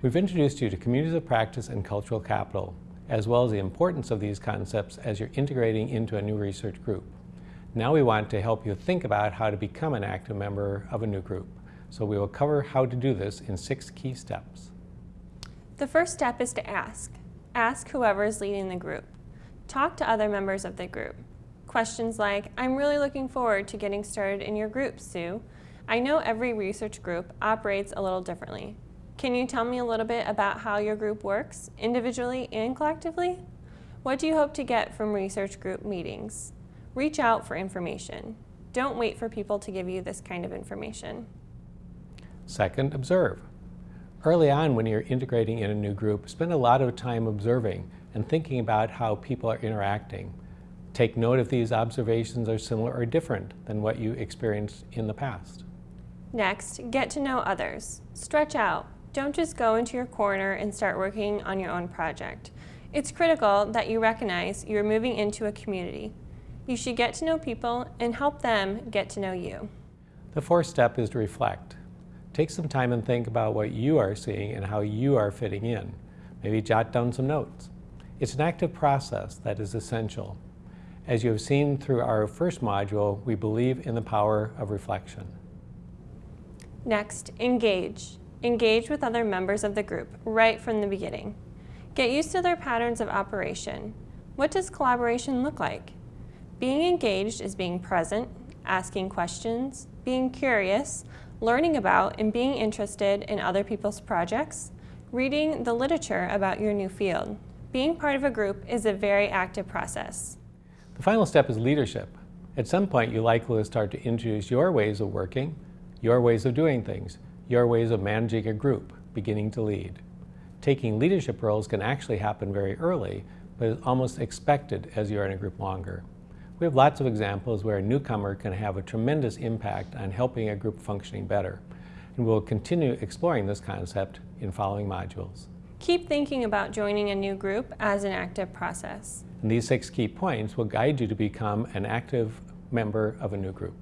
We've introduced you to communities of practice and cultural capital, as well as the importance of these concepts as you're integrating into a new research group. Now we want to help you think about how to become an active member of a new group. So we will cover how to do this in six key steps. The first step is to ask. Ask whoever is leading the group. Talk to other members of the group. Questions like, I'm really looking forward to getting started in your group, Sue. I know every research group operates a little differently. Can you tell me a little bit about how your group works, individually and collectively? What do you hope to get from research group meetings? Reach out for information. Don't wait for people to give you this kind of information. Second, observe. Early on when you're integrating in a new group, spend a lot of time observing and thinking about how people are interacting. Take note if these observations are similar or different than what you experienced in the past. Next, get to know others. Stretch out. Don't just go into your corner and start working on your own project. It's critical that you recognize you're moving into a community. You should get to know people and help them get to know you. The fourth step is to reflect. Take some time and think about what you are seeing and how you are fitting in. Maybe jot down some notes. It's an active process that is essential. As you have seen through our first module, we believe in the power of reflection. Next, engage. Engage with other members of the group right from the beginning. Get used to their patterns of operation. What does collaboration look like? Being engaged is being present, asking questions, being curious, learning about and being interested in other people's projects, reading the literature about your new field. Being part of a group is a very active process. The final step is leadership. At some point, you likely will start to introduce your ways of working, your ways of doing things, your ways of managing a group, beginning to lead. Taking leadership roles can actually happen very early, but is almost expected as you're in a group longer. We have lots of examples where a newcomer can have a tremendous impact on helping a group functioning better, and we'll continue exploring this concept in following modules. Keep thinking about joining a new group as an active process. And these six key points will guide you to become an active member of a new group.